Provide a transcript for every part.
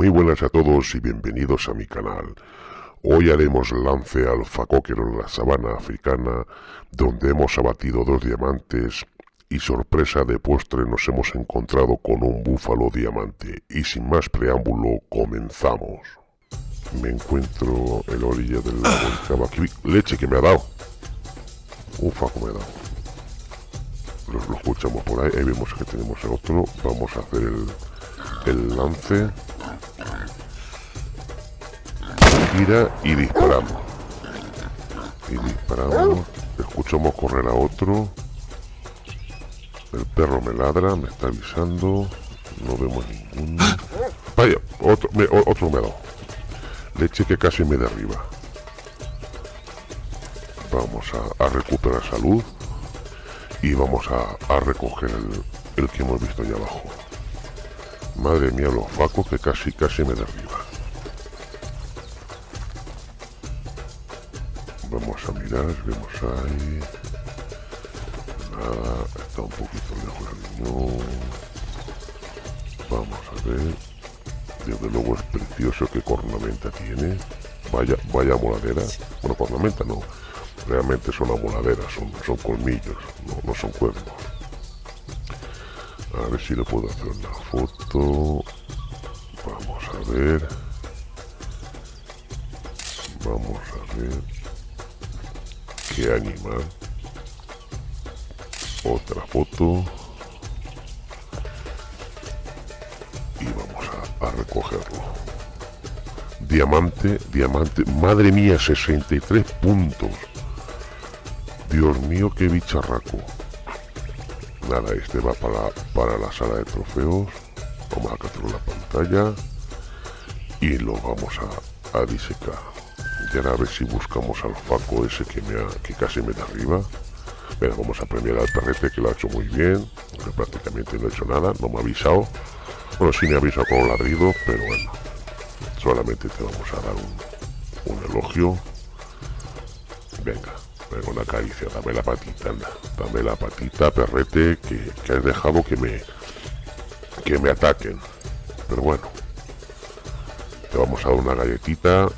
Muy buenas a todos y bienvenidos a mi canal. Hoy haremos lance al facóquero en la sabana africana, donde hemos abatido dos diamantes y sorpresa de postre nos hemos encontrado con un búfalo diamante. Y sin más preámbulo, comenzamos. Me encuentro en la orilla del lago aquí. Leche que me ha dado. Un faco me ha dado. Lo, escuchamos por ahí. Ahí vemos que tenemos el otro. Vamos a hacer el lance gira y disparamos. Y disparamos. Escuchamos correr a otro. El perro me ladra, me está avisando. No vemos ninguno. Vaya, otro me, otro me ha. Leche que casi me derriba. Vamos a, recuperar salud. Y vamos a, recoger el, que hemos visto allá abajo. Madre mía, los facos que casi, casi me derriba. Vemos ahí. Nada, está un poquito lejos el. Vamos a ver. Desde luego es precioso que cornamenta tiene. Vaya, vaya moladera. Bueno, cornamenta no. Realmente son amoladeras, son, son colmillos, no, no son cuernos. A ver si le puedo hacer una foto. Vamos a ver. Vamos a ver. Otra foto. Y vamos a, recogerlo. Diamante, diamante. Madre mía, 63 puntos. Dios mío, qué bicharraco nada este va para, para la sala de trofeos vamos a capturar la pantalla y lo vamos a, a disecar ahora a ver si buscamos al faco ese que me ha, que casi me da arriba pero vamos a premiar al perrete que lo ha hecho muy bien que prácticamente no ha hecho nada no me ha avisado bueno sí me ha avisado con un ladrido pero bueno solamente te vamos a dar un, un elogio venga Venga, una caricia, dame la patita, anda. Dame la patita, perrete, que, que has dejado que me... Que me ataquen. Pero bueno. Te vamos a dar una galletita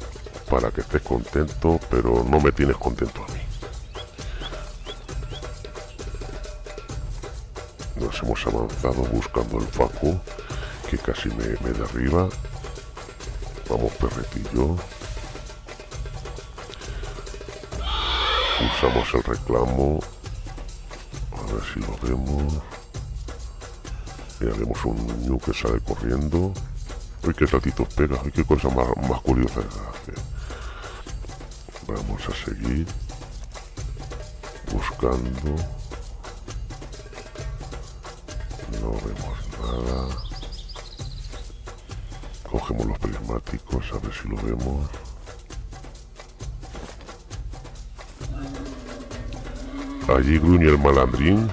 para que estés contento, pero no me tienes contento a mí. Nos hemos avanzado buscando el faco, que casi me, me derriba. Vamos, perretillo. Usamos el reclamo. A ver si lo vemos. Y haremos un niño que sale corriendo. Uy, qué saltitos pega. Uy, qué cosa más, más curiosa. Vamos a seguir. Buscando. No vemos nada. Cogemos los prismáticos, a ver si lo vemos. Allí gruñe el malandrín.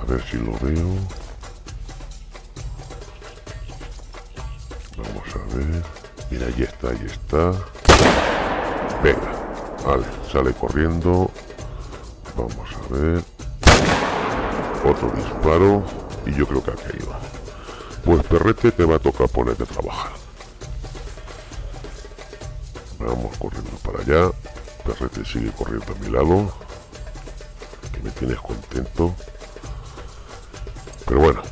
A ver si lo veo. Vamos a ver. Mira, ahí está, ahí está. Venga. Vale, sale corriendo. Vamos a ver. Otro disparo. Y yo creo que ha caído. Pues perrete te va a tocar ponerte a trabajar. Vamos corriendo para allá. Perrete sigue corriendo a mi lado me tienes contento. Pero bueno,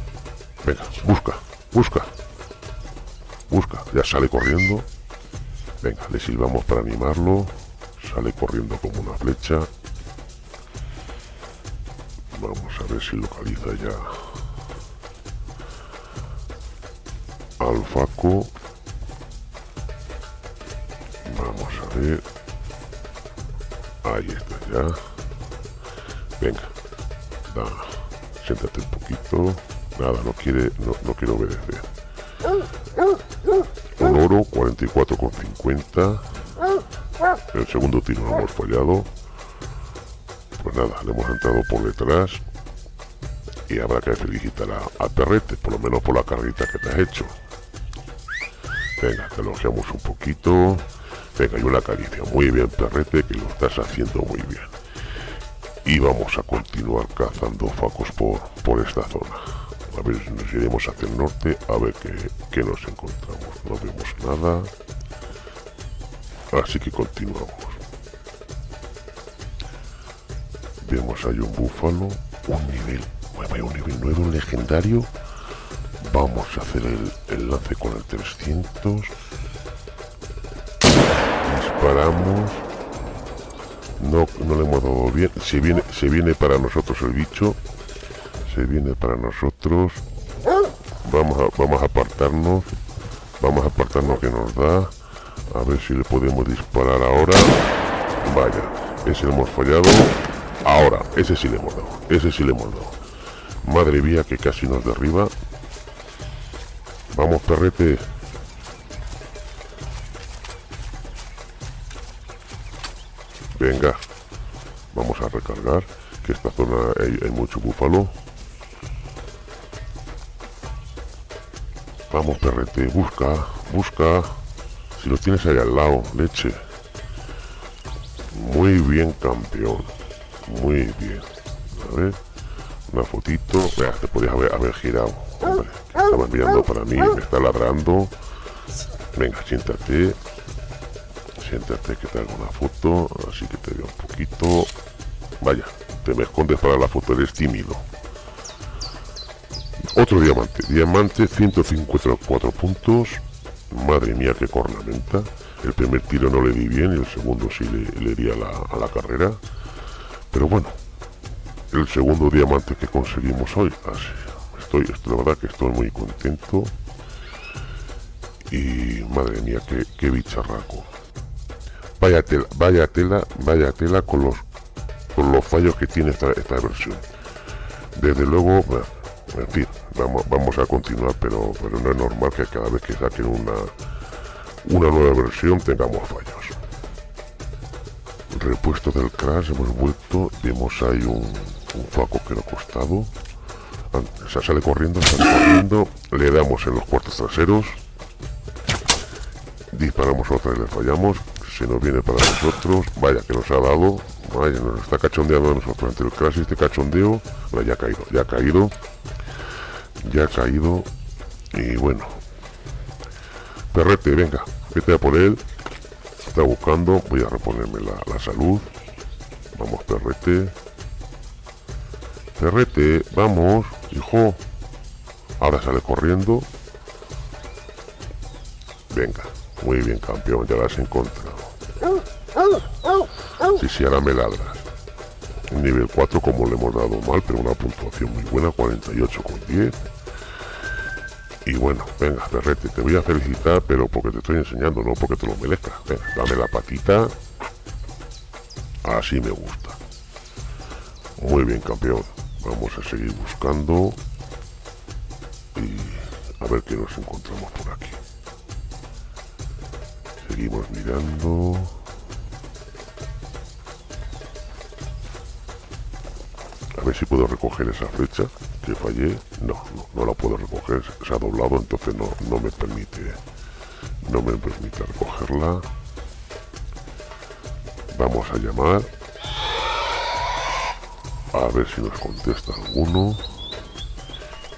venga, busca, busca. Busca, ya sale corriendo. Venga, le silbamos para animarlo. Sale corriendo como una flecha. Vamos a ver si localiza ya al Faco. Vamos a ver. Ahí está ya. Venga. Da, siéntate un poquito. Nada, no quiere, no, no quiere obedecer. Un oro, 44,50. El segundo tiro lo hemos fallado. Pues nada, le hemos entrado por detrás. Y habrá que felicitar a, a Perrete, por lo menos por la carrita que te has hecho. Venga, te elogiamos un poquito. Venga, y una caricia. Muy bien, Perrete, que lo estás haciendo muy bien y vamos a continuar cazando facos por, por esta zona. A ver nos iremos hacia el norte a ver qué, nos encontramos. No vemos nada. Así que continuamos. Vemos hay un búfalo. Un nivel. un nivel nuevo, legendario. Vamos a hacer el, el lance con el 300. Disparamos. No, no le hemos dado bien. Se viene, se viene para nosotros el bicho. Se viene para nosotros. Vamos a, vamos a apartarnos. Vamos a apartarnos que nos da. A ver si le podemos disparar ahora. Vaya, ese hemos fallado. Ahora, ese sí le hemos dado. Ese sí le hemos dado. Madre mía, que casi nos derriba. Vamos, perrete. Venga, vamos a recargar, que esta zona hay, mucho búfalo. Vamos, perrete, busca, busca. Si lo tienes ahí al lado, leche. Muy bien, campeón. Muy bien. A ver, una fotito. Vea, te podías haber, haber girado. Hombre, mirando para mí, me está ladrando. Venga, siéntate siéntate que te hago una foto, así que te veo un poquito. Vaya, te me escondes para la foto, eres tímido. Otro diamante, diamante 154 puntos. Madre mía, qué cornamenta. El primer tiro no le di bien y el segundo sí le, di a la, carrera. Pero bueno, el segundo diamante que conseguimos hoy. Así, estoy, la verdad que estoy muy contento. Y madre mía, qué, qué bicharraco vaya tela, vaya tela, vaya tela con los con los fallos que tiene esta, esta versión. Desde luego, en fin, vamos, a continuar, pero, pero no es normal que cada vez que saquen una, una nueva versión tengamos fallos. Repuesto del crash, hemos vuelto, vemos ahí un, un que lo ha costado. Se sale corriendo, sale corriendo, le damos en los cuartos traseros, disparamos otra y le fallamos, se nos viene para nosotros. Vaya, que nos ha dado. Vaya, nos está cachondeando a nosotros. Entre el crash este cachondeo. Bueno, ya ha caído, ya ha caído. Ya ha caído. Y bueno. Perrete, venga. Vete a por él. Está buscando. Voy a reponerme la, la salud. Vamos, perrete. Perrete, vamos, hijo. Ahora sale corriendo. Venga, muy bien, campeón, ya la has encontrado. Sí, sí, ahora me ladras. Nivel 4 como le hemos dado mal, pero una puntuación muy buena, 48 con 10. Y bueno, venga, perrete, te voy a felicitar, pero porque te estoy enseñando, no porque te lo merezcas. Venga, dame la patita. Así me gusta. Muy bien, campeón. Vamos a seguir buscando. Y a ver qué nos encontramos por aquí. Seguimos mirando. A ver si puedo recoger esa flecha que fallé. No, no, la puedo recoger. Se ha doblado, entonces no, no me permite. No me permite recogerla. Vamos a llamar. A ver si nos contesta alguno.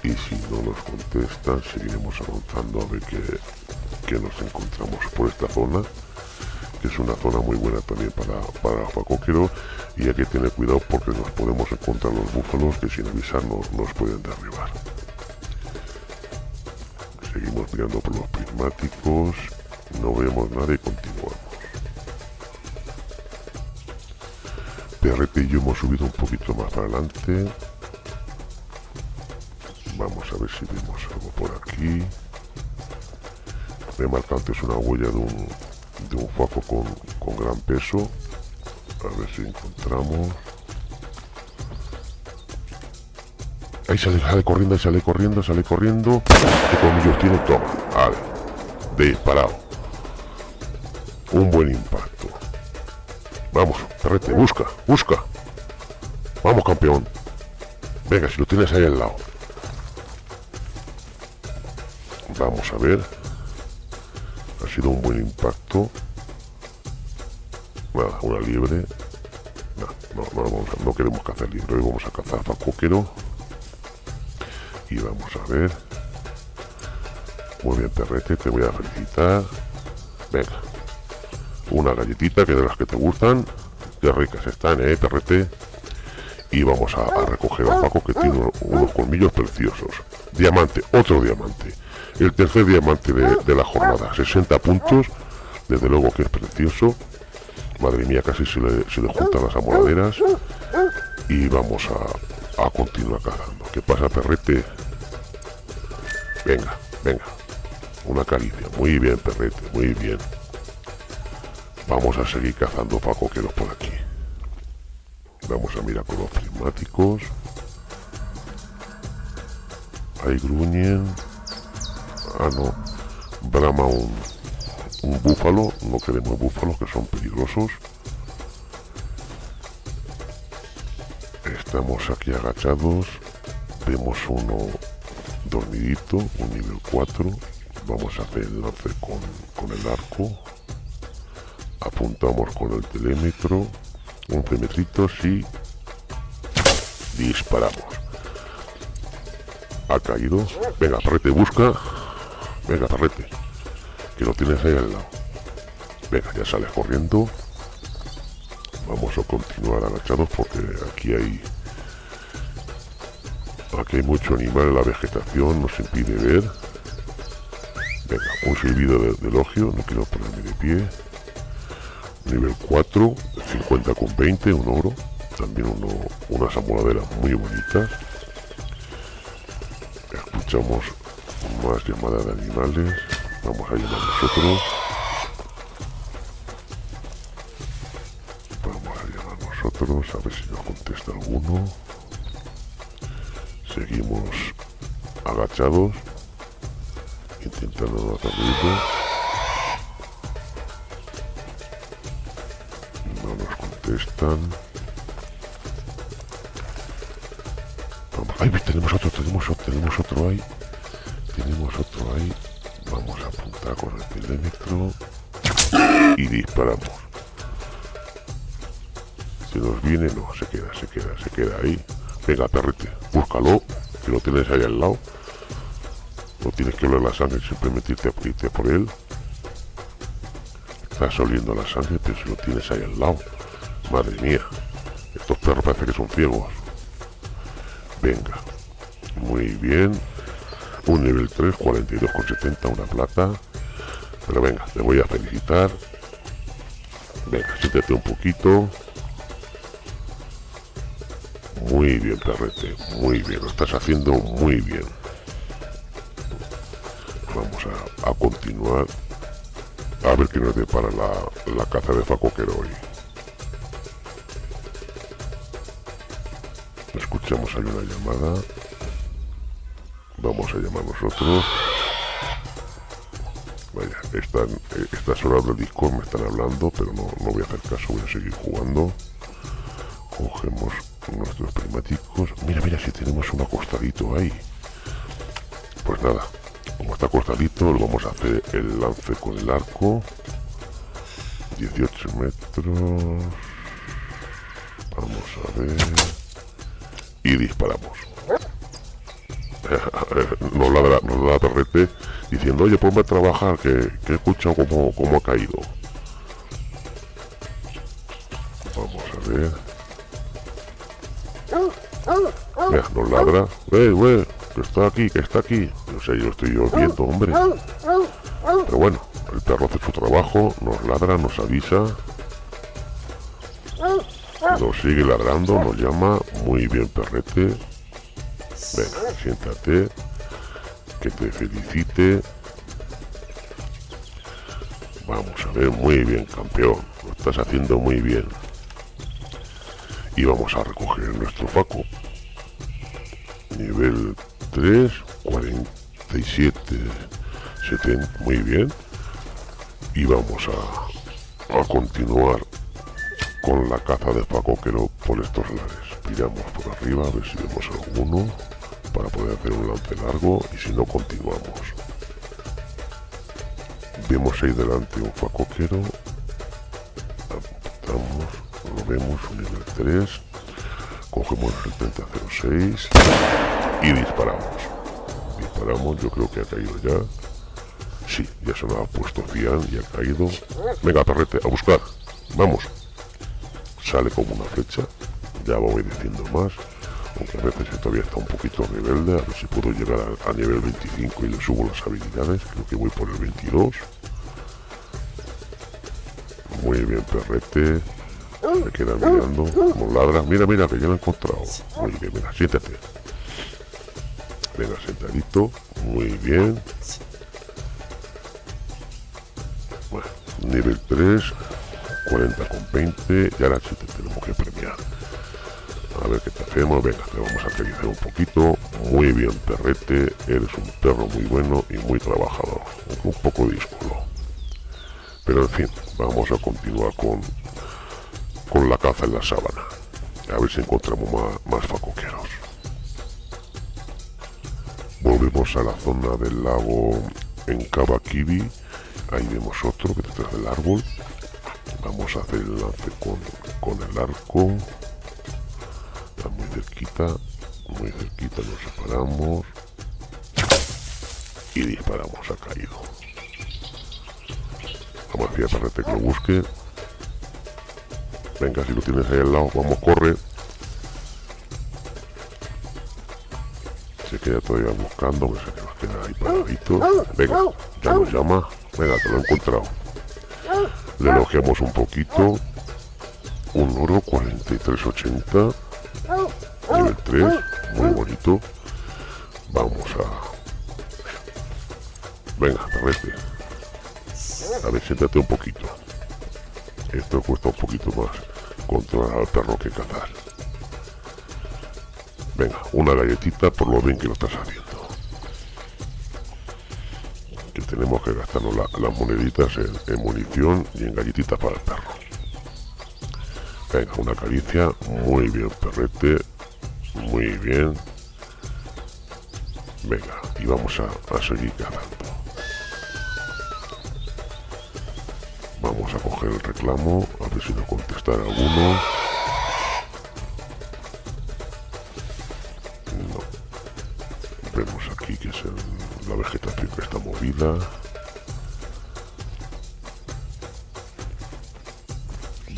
Y si no nos contestan, seguiremos avanzando a ver qué, qué nos encontramos por esta zona que es una zona muy buena también para, para y hay que tener cuidado porque nos podemos encontrar los búfalos que sin avisarnos nos pueden derribar. Seguimos mirando por los prismáticos, no vemos nada y continuamos. PRT y yo hemos subido un poquito más para adelante. Vamos a ver si vemos algo por aquí. Me marca antes una huella de un, de un foco con, con gran peso. A ver si encontramos. Ahí sale, sale corriendo, sale corriendo, sale corriendo. ¿Qué colmillos tiene? Toma. Vale. Disparado. Un buen impacto. Vamos, perrete, busca, busca. Vamos, campeón. Venga, si lo tienes ahí al lado. Vamos a ver sido un buen impacto. Una liebre. No, no, no, queremos cazar liebre, vamos a cazar facoquero. Y vamos a ver. Muy bien, perrete, te voy a felicitar. Venga. Una galletita que de las que te gustan. Qué ricas están, eh, perrete. Y vamos a, recoger a Paco que tiene unos colmillos preciosos. Diamante, otro diamante. El tercer diamante de, la jornada. 60 puntos. Desde luego que es precioso. Madre mía, casi se le, se le juntan las amoladeras. Y vamos a, a continuar cazando. ¿Qué pasa, perrete? Venga, venga. Una caricia. Muy bien, perrete, muy bien. Vamos a seguir cazando para coqueros por aquí. Vamos a mirar con los prismáticos. Ahí gruñen. Ah, no. Brama un, un búfalo. No queremos búfalos que son peligrosos. Estamos aquí agachados. Vemos uno dormidito, un nivel 4 vamos a hacer el lance con, el arco apuntamos con el telémetro 11 metritos y disparamos ha caído venga parrete busca venga parrete que lo tienes ahí al lado venga ya sales corriendo vamos a continuar agachados porque aquí hay aquí hay mucho animal la vegetación nos impide ver Venga, un silbido de, elogio, no quiero ponerme de pie. Nivel 4, 50 con 20, un oro. También uno, unas amoladeras muy bonitas. Escuchamos más llamadas de animales. Vamos a llamar nosotros. Vamos a llamar nosotros, a ver si nos contesta alguno. Seguimos agachados intentando no. No nos contestan. Vamos. tenemos otro, tenemos otro, tenemos otro ahí. Tenemos otro ahí. Vamos a apuntar con el telémetro. Y disparamos. Si nos viene, no, se queda, se queda, se queda ahí. Venga, perrete, búscalo, que lo tienes ahí al lado. No tienes que oler la sangre, simplemente irte, irte por él. Estás oliendo la sangre, pero si lo tienes ahí al lado. Madre mía. Estos perros parece que son ciegos. Venga. Muy bien. Un nivel 3, 42,70, una plata. Pero venga, te voy a felicitar. Venga, siéntate un poquito. Muy bien, perrete. Muy bien, lo estás haciendo muy bien vamos a, continuar a ver qué nos depara la, la caza de Facoquero hoy. Escuchamos ahí una llamada. Vamos a llamar nosotros. Vaya, están, eh, estas horas del Discord me están hablando, pero no, no voy a hacer caso, voy a seguir jugando. Cogemos nuestros prismáticos. Mira, mira, si tenemos un acostadito ahí. Pues nada, como está cortadito lo vamos a hacer el lance con el arco 18 metros vamos a ver y disparamos nos ladra, nos da perrete diciendo oye ponme a trabajar que, que he escuchado cómo, cómo ha caído vamos a ver Mira, nos ladra que está aquí, que está aquí no sé, yo estoy yo viendo, hombre. Pero bueno, el perro hace su trabajo, nos ladra, nos avisa. Nos sigue ladrando, nos llama. Muy bien, perrete. Siéntate. Que te felicite. Vamos a ver, muy bien, campeón. Lo estás haciendo muy bien. Y vamos a recoger nuestro faco. Nivel 3, 40. 37, 70, muy bien. Y vamos a, a continuar con la caza de facoquero por estos lares. Miramos por arriba a ver si vemos alguno para poder hacer un lance largo y si no continuamos. Vemos ahí delante un facoquero. Apuntamos, lo vemos, un nivel 3. Cogemos el 3006 y disparamos. Disparamos, yo creo que ha caído ya. Sí, ya se nos ha puesto cian y ha caído. Venga, perrete, a buscar. Vamos. Sale como una flecha. Ya va obedeciendo más. A veces todavía está un poquito rebelde. A ver si puedo llegar a, nivel 25 y le subo las habilidades. Creo que voy por el 22. Muy bien, perrete. Me queda mirando. Como ladra. Mira, mira, que ya lo he encontrado. Muy bien, mira, siéntate. Venga, sentadito. Muy bien. Bueno, nivel 3. 40 con 20. Y ahora sí te tenemos que premiar. A ver qué te hacemos. Venga, te vamos a aterrizar un poquito. Muy bien, perrete. Eres un perro muy bueno y muy trabajador. Un poco díscolo. Pero en fin, vamos a continuar con, con la caza en la sábana. A ver si encontramos más, más facoqueros. Volvemos a la zona del lago en Kabakibi. Ahí vemos otro que detrás del árbol. Vamos a hacer el lance con, con el arco. Cerquita. Muy cerquita nos separamos. Y disparamos. Ha caído. Vamos a para que lo busque. Venga, si lo tienes ahí al lado, vamos, corre. Se queda todavía buscando, que nos queda ahí paradito. Venga, ya nos llama. Venga, te lo he encontrado. Le elogiamos un poquito. Un oro 4380. Nivel 3. Muy bonito. Vamos a... Venga, perrete. A ver, siéntate un poquito. Esto cuesta un poquito más controlar al perro que cazar. Venga, una galletita por lo bien que lo estás haciendo. Que tenemos que gastarnos las moneditas en, munición y en galletitas para el perro. Venga, una caricia. Muy bien, perrete. Muy bien. Venga, y vamos a, seguir cazando. Vamos a coger el reclamo, a ver si nos contestará alguno. No. Vemos aquí que es la vegetación que está movida.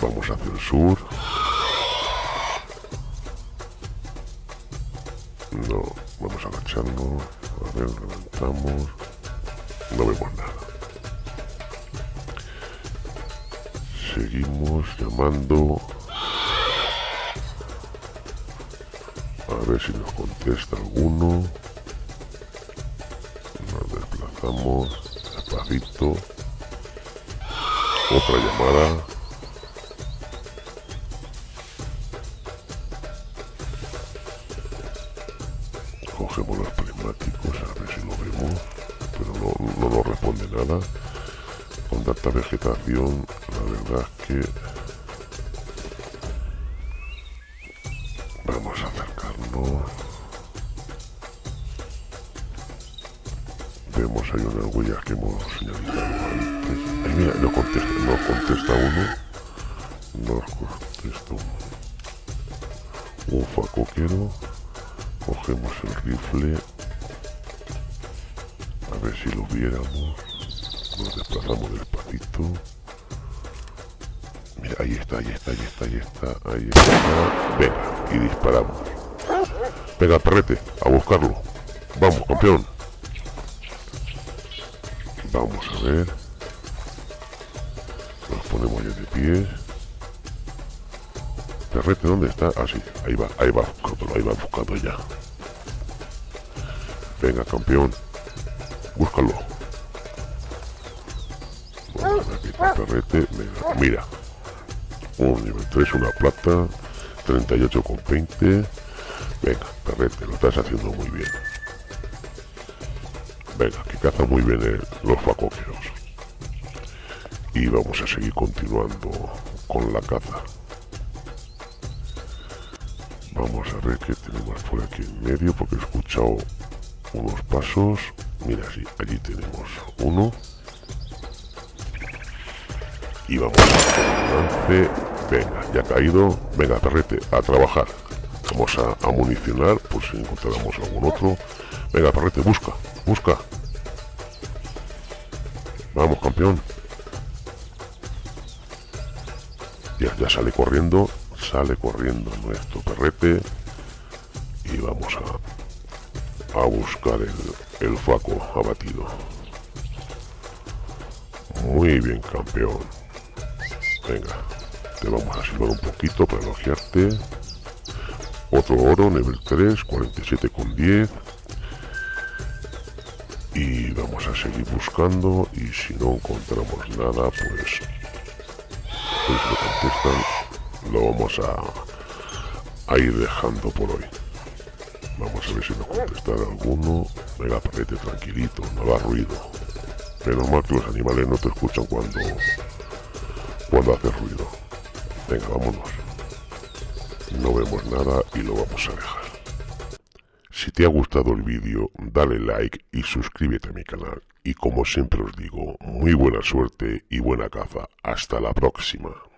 Vamos hacia el sur. A ver, levantamos. No vemos nada. seguimos llamando a ver si nos contesta alguno nos desplazamos despacito otra llamada vegetación la verdad es que vamos a acercarnos. Vemos ahí unas huellas que hemos señalizado antes. Ahí mira, no contesta, nos contesta uno. Nos contesta un, un facoquero cogemos el rifle. A ver si lo viéramos. Nos desplazamos mira ahí está ahí está ahí está ahí está ahí está. Venga y disparamos. Venga perrete a buscarlo. Vamos campeón. Vamos a ver. Nos ponemos ya de pie. Perrete dónde está ah sí ahí va ahí va buscándolo ahí va buscando ya. Venga campeón. Búscalo perrete, mira, un nivel 3, una plata, 38 con 20, venga, perrete, lo estás haciendo muy bien. Venga, que caza muy bien los facoqueros. Y vamos a seguir continuando con la caza. Vamos a ver qué tenemos por aquí en medio, porque he escuchado unos pasos. Mira, sí, allí tenemos uno y vamos lance venga ya ha caído venga perrete a trabajar Vamos a, a municionar por si encontramos algún otro. Venga, parrete, busca, busca. Vamos, campeón. Ya, ya sale corriendo, sale corriendo nuestro perrete. Y vamos a, a buscar el, el faco abatido. Muy bien, campeón. Venga, te vamos a silbar un poquito para elogiarte. Otro oro, nivel 3, 47 con 10. Y vamos a seguir buscando y si no encontramos nada, pues, pues lo contestan, lo vamos a, ir dejando por hoy. Vamos a ver si nos contestan alguno. Venga, parete tranquilito, no haga ruido. Menos mal que los animales no te escuchan cuando, cuando haces ruido. Venga, vámonos. No vemos nada y lo vamos a dejar. Si te ha gustado el vídeo, dale like y suscríbete a mi canal. Y como siempre os digo, muy buena suerte y buena caza. Hasta la próxima.